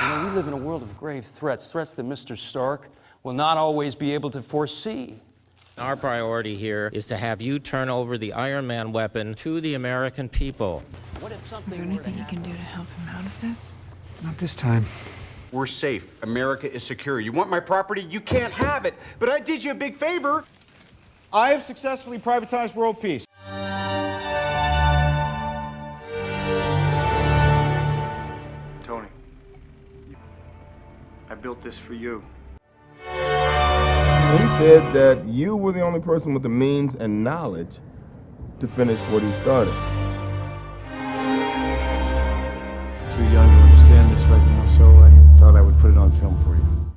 You know, we live in a world of grave threats, threats that Mr. Stark will not always be able to foresee. Our priority here is to have you turn over the Iron Man weapon to the American people. What if something Is there anything you can do to help him out of this? Not this time. We're safe. America is secure. You want my property? You can't have it. But I did you a big favor. I have successfully privatized world peace. I built this for you. He said that you were the only person with the means and knowledge to finish what he started. Too young to understand this right now, so I thought I would put it on film for you.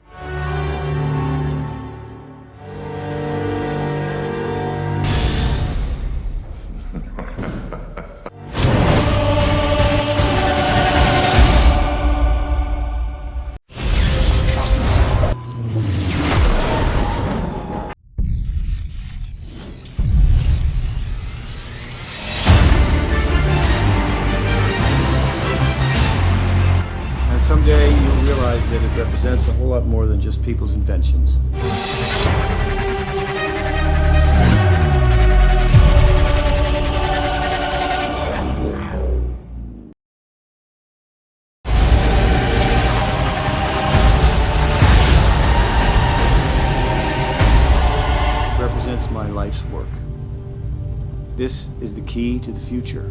Someday you'll realize that it represents a whole lot more than just people's inventions. Represents my life's work. This is the key to the future.